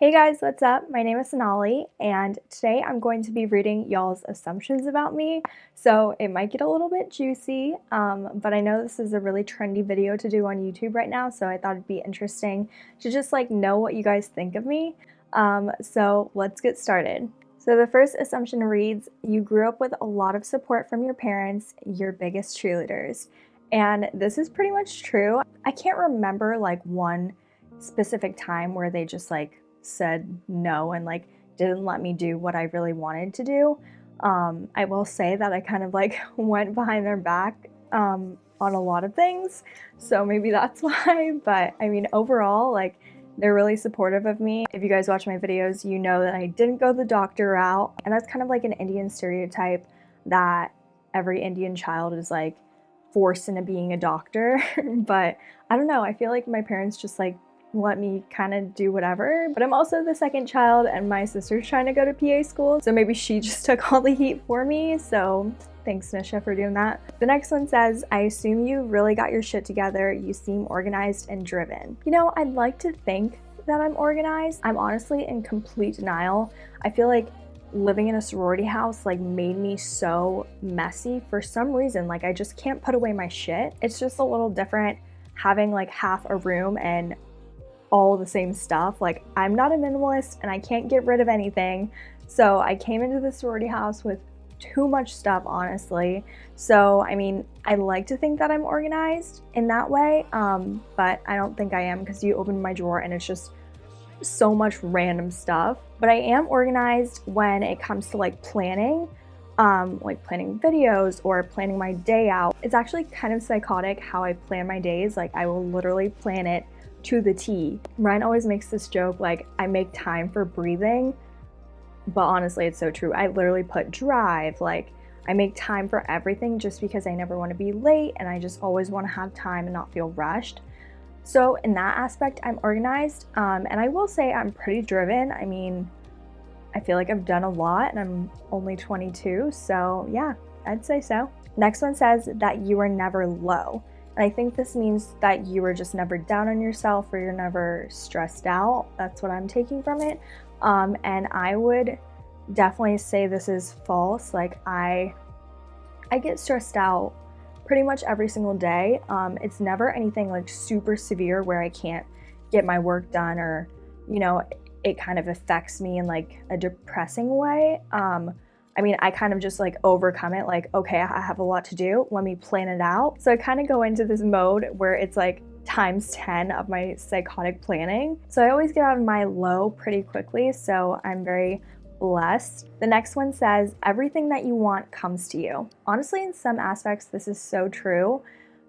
Hey guys, what's up? My name is Sonali, and today I'm going to be reading y'all's assumptions about me, so it might get a little bit juicy, um, but I know this is a really trendy video to do on YouTube right now, so I thought it'd be interesting to just like know what you guys think of me. Um, so let's get started. So the first assumption reads, you grew up with a lot of support from your parents, your biggest cheerleaders. And this is pretty much true. I can't remember like one specific time where they just like said no and like didn't let me do what I really wanted to do. Um, I will say that I kind of like went behind their back um, on a lot of things, so maybe that's why. But I mean, overall, like they're really supportive of me. If you guys watch my videos, you know that I didn't go the doctor route, and that's kind of like an Indian stereotype that every Indian child is like forced into being a doctor. but I don't know, I feel like my parents just like let me kind of do whatever. But I'm also the second child and my sister's trying to go to PA school, so maybe she just took all the heat for me. So thanks Nisha for doing that. The next one says, I assume you really got your shit together. You seem organized and driven. You know, I'd like to think that I'm organized. I'm honestly in complete denial. I feel like living in a sorority house like made me so messy for some reason. Like I just can't put away my shit. It's just a little different having like half a room and all the same stuff. Like I'm not a minimalist and I can't get rid of anything. So I came into the sorority house with too much stuff, honestly. So, I mean, I like to think that I'm organized in that way, um, but I don't think I am because you open my drawer and it's just so much random stuff. But I am organized when it comes to like planning, um, like planning videos or planning my day out. It's actually kind of psychotic how I plan my days. Like I will literally plan it to the T. Ryan always makes this joke like I make time for breathing, but honestly, it's so true. I literally put drive, like I make time for everything just because I never want to be late and I just always want to have time and not feel rushed. So in that aspect, I'm organized. Um, and I will say I'm pretty driven. I mean, I feel like I've done a lot and I'm only 22. So yeah, I'd say so. Next one says that you are never low. And I think this means that you are just never down on yourself or you're never stressed out. That's what I'm taking from it. Um, and I would definitely say this is false. Like I, I get stressed out pretty much every single day. Um, it's never anything like super severe where I can't get my work done or, you know, it kind of affects me in like a depressing way. Um, I mean, I kind of just like overcome it like, okay, I have a lot to do. Let me plan it out. So I kind of go into this mode where it's like times 10 of my psychotic planning. So I always get out of my low pretty quickly. So I'm very blessed. The next one says, everything that you want comes to you. Honestly, in some aspects, this is so true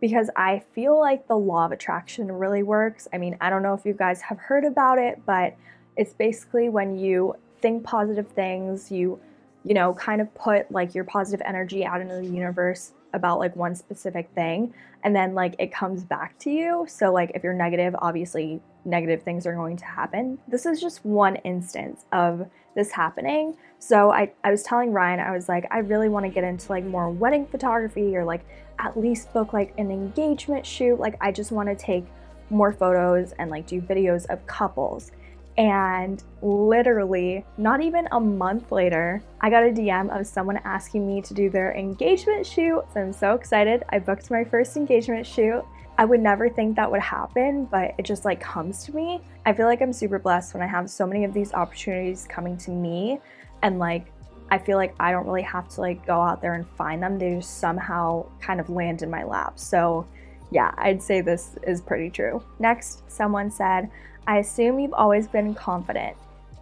because I feel like the law of attraction really works. I mean, I don't know if you guys have heard about it, but it's basically when you think positive things, you you know, kind of put like your positive energy out into the universe about like one specific thing and then like it comes back to you. So like if you're negative, obviously negative things are going to happen. This is just one instance of this happening. So I, I was telling Ryan, I was like, I really want to get into like more wedding photography or like at least book like an engagement shoot. Like I just want to take more photos and like do videos of couples. And literally, not even a month later, I got a DM of someone asking me to do their engagement shoot. So I'm so excited. I booked my first engagement shoot. I would never think that would happen, but it just like comes to me. I feel like I'm super blessed when I have so many of these opportunities coming to me and like I feel like I don't really have to like go out there and find them. They just somehow kind of land in my lap. So yeah, I'd say this is pretty true. Next, someone said, I assume you've always been confident.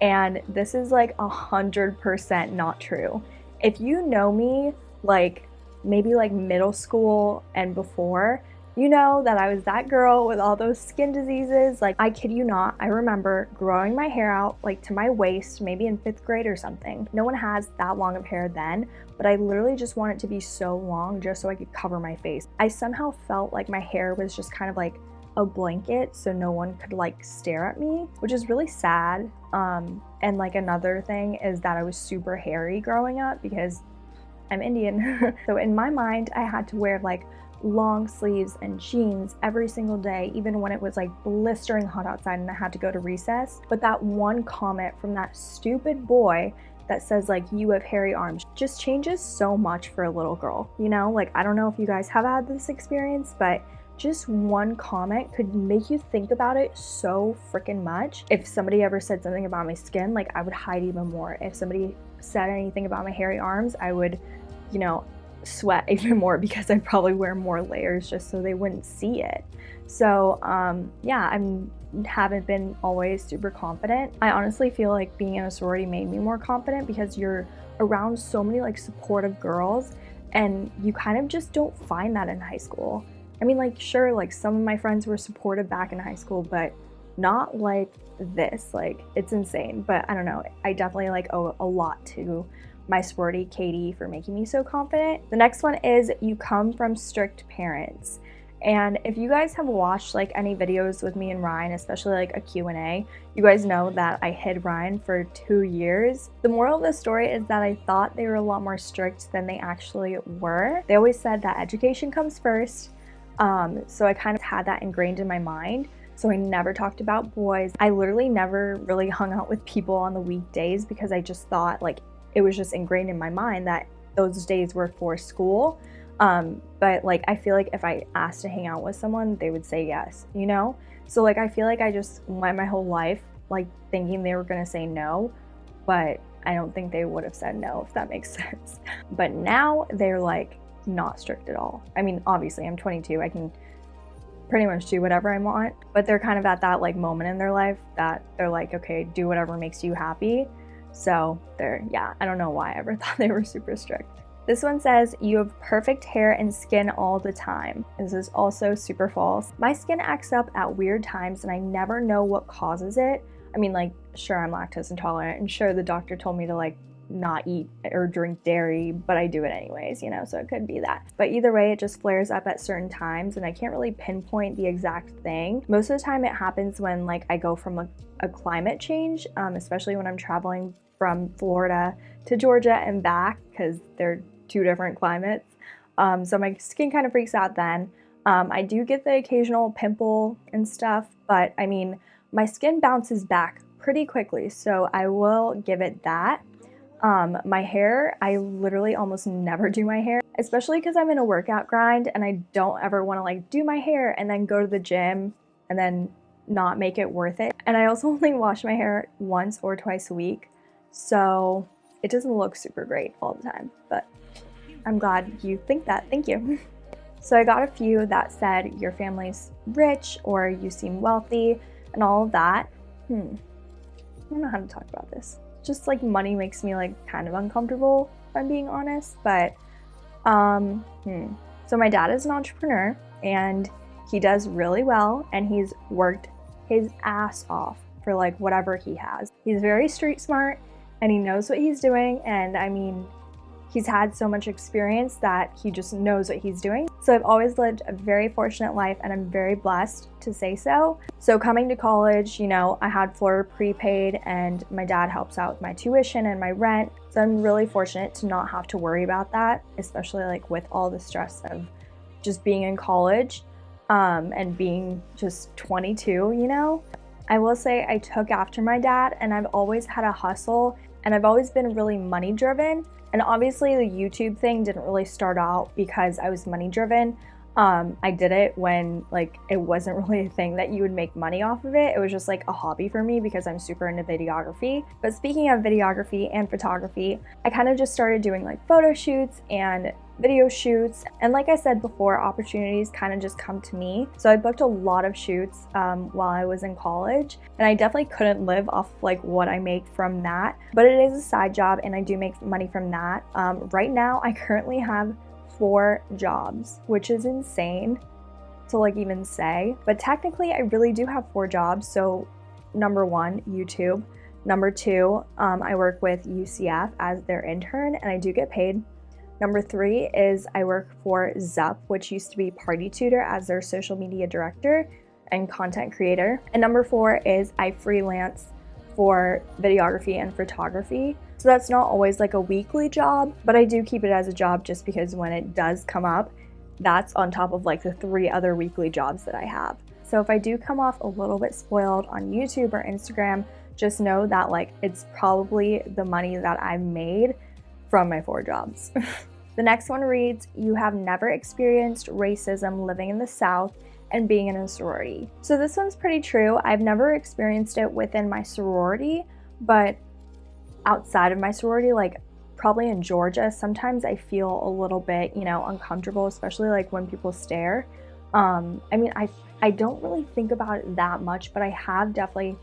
And this is like a hundred percent not true. If you know me, like maybe like middle school and before, you know that I was that girl with all those skin diseases. Like, I kid you not, I remember growing my hair out like to my waist, maybe in fifth grade or something. No one has that long of hair then, but I literally just want it to be so long just so I could cover my face. I somehow felt like my hair was just kind of like a blanket so no one could like stare at me, which is really sad. Um, and like another thing is that I was super hairy growing up because I'm Indian. so in my mind, I had to wear like long sleeves and jeans every single day, even when it was like blistering hot outside and I had to go to recess. But that one comment from that stupid boy that says like you have hairy arms just changes so much for a little girl you know like i don't know if you guys have had this experience but just one comment could make you think about it so freaking much. If somebody ever said something about my skin, like I would hide even more. If somebody said anything about my hairy arms, I would, you know, sweat even more because I'd probably wear more layers just so they wouldn't see it. So um, yeah, I'm haven't been always super confident. I honestly feel like being in a sorority made me more confident because you're around so many like supportive girls and you kind of just don't find that in high school. I mean like sure like some of my friends were supportive back in high school but not like this like it's insane but I don't know I definitely like owe a lot to my sorority KD for making me so confident. The next one is you come from strict parents. And if you guys have watched like any videos with me and Ryan, especially like a Q&A, you guys know that I hid Ryan for two years. The moral of the story is that I thought they were a lot more strict than they actually were. They always said that education comes first. Um, so I kind of had that ingrained in my mind. So I never talked about boys. I literally never really hung out with people on the weekdays because I just thought like it was just ingrained in my mind that those days were for school. Um, but like I feel like if I asked to hang out with someone, they would say yes, you know? So like I feel like I just went my whole life like thinking they were gonna say no, but I don't think they would have said no if that makes sense. But now they're like not strict at all. I mean, obviously I'm 22, I can pretty much do whatever I want, but they're kind of at that like moment in their life that they're like, okay, do whatever makes you happy. So they're, yeah, I don't know why I ever thought they were super strict. This one says, you have perfect hair and skin all the time. This is also super false. My skin acts up at weird times and I never know what causes it. I mean, like, sure, I'm lactose intolerant and sure, the doctor told me to like not eat or drink dairy, but I do it anyways, you know, so it could be that. But either way, it just flares up at certain times and I can't really pinpoint the exact thing. Most of the time it happens when like I go from a, a climate change, um, especially when I'm traveling from Florida to Georgia and back because they're two different climates. Um, so my skin kind of freaks out then. Um, I do get the occasional pimple and stuff, but I mean, my skin bounces back pretty quickly, so I will give it that. Um, my hair, I literally almost never do my hair, especially because I'm in a workout grind and I don't ever want to like do my hair and then go to the gym and then not make it worth it. And I also only wash my hair once or twice a week, so it doesn't look super great all the time, but I'm glad you think that. Thank you. So I got a few that said your family's rich or you seem wealthy and all of that. Hmm. I don't know how to talk about this. Just like money makes me like kind of uncomfortable if I'm being honest, but um hmm. So my dad is an entrepreneur and he does really well and he's worked his ass off for like whatever he has. He's very street smart and he knows what he's doing and I mean He's had so much experience that he just knows what he's doing. So I've always lived a very fortunate life and I'm very blessed to say so. So coming to college, you know, I had Florida prepaid and my dad helps out with my tuition and my rent. So I'm really fortunate to not have to worry about that, especially like with all the stress of just being in college um, and being just 22, you know? I will say I took after my dad and I've always had a hustle and I've always been really money driven. And obviously the YouTube thing didn't really start out because I was money driven. Um, I did it when like it wasn't really a thing that you would make money off of it. It was just like a hobby for me because I'm super into videography. But speaking of videography and photography, I kind of just started doing like photo shoots and video shoots. And like I said before, opportunities kind of just come to me. So I booked a lot of shoots um, while I was in college and I definitely couldn't live off like what I make from that, but it is a side job and I do make money from that. Um, right now, I currently have four jobs, which is insane to like even say, but technically I really do have four jobs. So number one, YouTube. Number two, um, I work with UCF as their intern and I do get paid Number three is I work for Zup, which used to be Party Tutor as their social media director and content creator. And number four is I freelance for videography and photography. So that's not always like a weekly job, but I do keep it as a job just because when it does come up, that's on top of like the three other weekly jobs that I have. So if I do come off a little bit spoiled on YouTube or Instagram, just know that like it's probably the money that I've made from my four jobs. the next one reads, you have never experienced racism living in the South and being in a sorority. So this one's pretty true. I've never experienced it within my sorority, but outside of my sorority, like probably in Georgia, sometimes I feel a little bit, you know, uncomfortable, especially like when people stare. Um, I mean, I, I don't really think about it that much, but I have definitely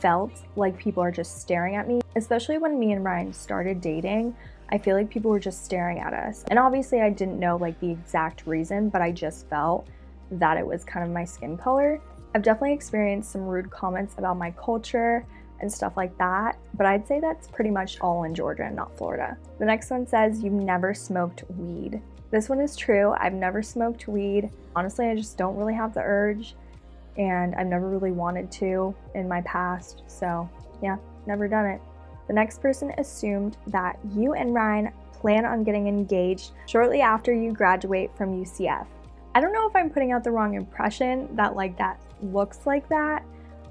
felt like people are just staring at me, especially when me and Ryan started dating. I feel like people were just staring at us. And obviously I didn't know like the exact reason, but I just felt that it was kind of my skin color. I've definitely experienced some rude comments about my culture and stuff like that, but I'd say that's pretty much all in Georgia and not Florida. The next one says you've never smoked weed. This one is true. I've never smoked weed. Honestly, I just don't really have the urge and I've never really wanted to in my past. So yeah, never done it. The next person assumed that you and Ryan plan on getting engaged shortly after you graduate from UCF. I don't know if I'm putting out the wrong impression that like that looks like that,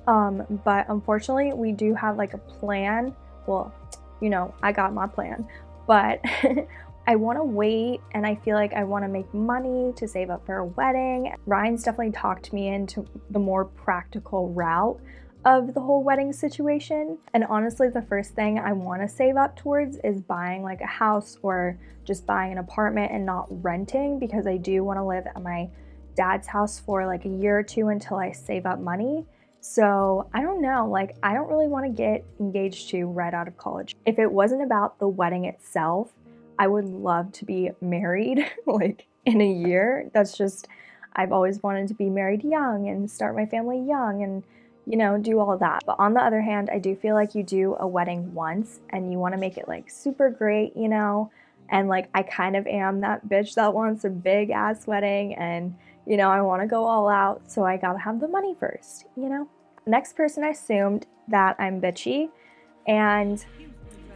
um, but unfortunately we do have like a plan. Well, you know, I got my plan, but I want to wait and I feel like I want to make money to save up for a wedding. Ryan's definitely talked me into the more practical route of the whole wedding situation. And honestly, the first thing I want to save up towards is buying like a house or just buying an apartment and not renting because I do want to live at my dad's house for like a year or two until I save up money. So I don't know, like I don't really want to get engaged to right out of college. If it wasn't about the wedding itself, I would love to be married like in a year. That's just, I've always wanted to be married young and start my family young and you know, do all that. But on the other hand, I do feel like you do a wedding once and you want to make it like super great, you know? And like I kind of am that bitch that wants a big ass wedding and you know, I want to go all out, so I got to have the money first, you know? Next person I assumed that I'm bitchy and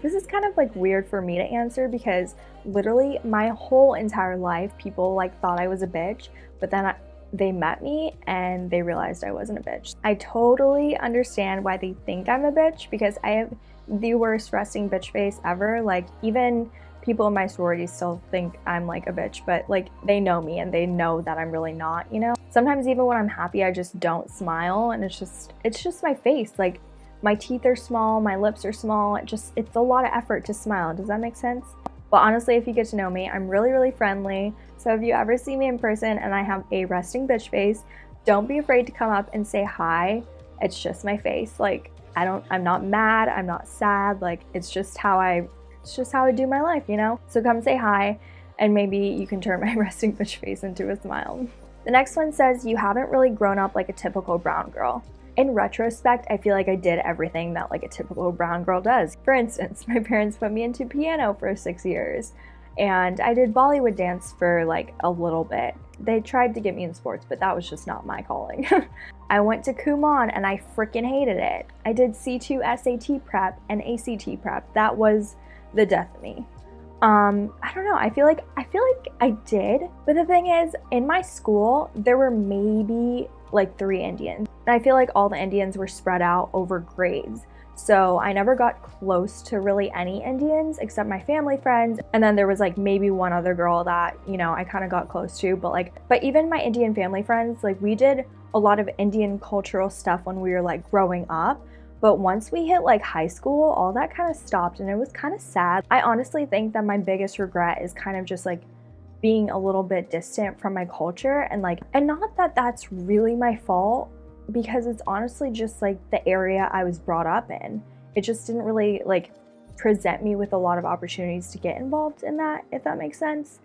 this is kind of like weird for me to answer because literally my whole entire life people like thought I was a bitch, but then I, they met me and they realized I wasn't a bitch. I totally understand why they think I'm a bitch because I have the worst resting bitch face ever. Like even people in my sorority still think I'm like a bitch, but like they know me and they know that I'm really not, you know? Sometimes even when I'm happy, I just don't smile and it's just, it's just my face. Like my teeth are small, my lips are small. It just, it's a lot of effort to smile. Does that make sense? But honestly, if you get to know me, I'm really, really friendly. So if you ever see me in person and I have a resting bitch face, don't be afraid to come up and say hi. It's just my face. Like, I don't, I'm not mad. I'm not sad. Like, it's just how I, it's just how I do my life, you know? So come say hi and maybe you can turn my resting bitch face into a smile. The next one says, you haven't really grown up like a typical brown girl. In retrospect, I feel like I did everything that like a typical brown girl does. For instance, my parents put me into piano for six years and I did Bollywood dance for like a little bit. They tried to get me in sports, but that was just not my calling. I went to Kumon and I freaking hated it. I did C2 SAT prep and ACT prep. That was the death of me. Um, I don't know. I feel like I feel like I did, but the thing is, in my school, there were maybe like three Indians. And I feel like all the Indians were spread out over grades. So I never got close to really any Indians except my family friends. And then there was like maybe one other girl that, you know, I kind of got close to, but like, but even my Indian family friends, like we did a lot of Indian cultural stuff when we were like growing up. But once we hit like high school, all that kind of stopped and it was kind of sad. I honestly think that my biggest regret is kind of just like being a little bit distant from my culture and like and not that that's really my fault because it's honestly just like the area I was brought up in. It just didn't really like present me with a lot of opportunities to get involved in that if that makes sense.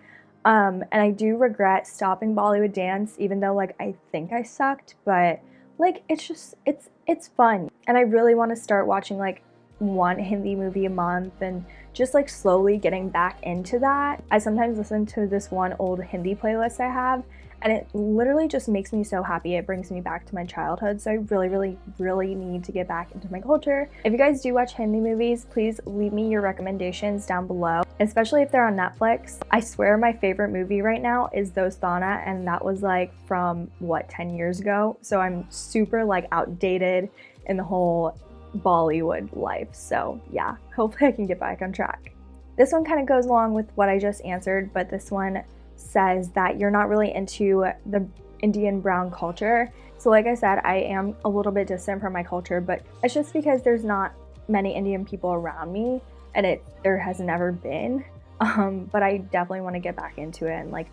Um, and I do regret stopping Bollywood dance even though like I think I sucked, but like it's just it's it's fun. And I really want to start watching like one Hindi movie a month and just like slowly getting back into that. I sometimes listen to this one old Hindi playlist I have and it literally just makes me so happy. It brings me back to my childhood. So I really, really, really need to get back into my culture. If you guys do watch Hindi movies, please leave me your recommendations down below, especially if they're on Netflix. I swear my favorite movie right now is Dostana, and that was like from what, 10 years ago? So I'm super like outdated in the whole Bollywood life. So yeah, hopefully I can get back on track. This one kind of goes along with what I just answered, but this one says that you're not really into the Indian brown culture. So like I said, I am a little bit distant from my culture, but it's just because there's not many Indian people around me and it there has never been. Um, but I definitely want to get back into it and like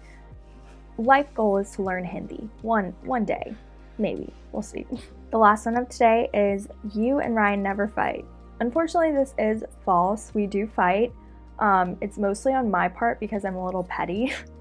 life goal is to learn Hindi one one day, maybe. We'll see. The last one of today is you and Ryan never fight. Unfortunately, this is false. We do fight. Um, it's mostly on my part because I'm a little petty.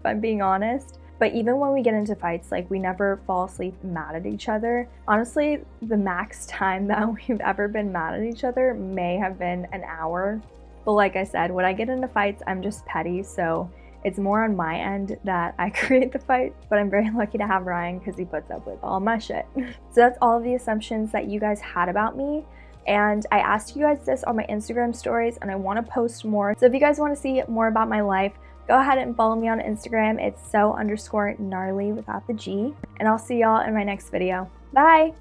if I'm being honest. But even when we get into fights, like we never fall asleep mad at each other. Honestly, the max time that we've ever been mad at each other may have been an hour. But like I said, when I get into fights, I'm just petty. So it's more on my end that I create the fight, but I'm very lucky to have Ryan because he puts up with all my shit. so that's all of the assumptions that you guys had about me. And I asked you guys this on my Instagram stories and I want to post more. So if you guys want to see more about my life, go ahead and follow me on Instagram. It's so underscore gnarly without the G. And I'll see y'all in my next video. Bye!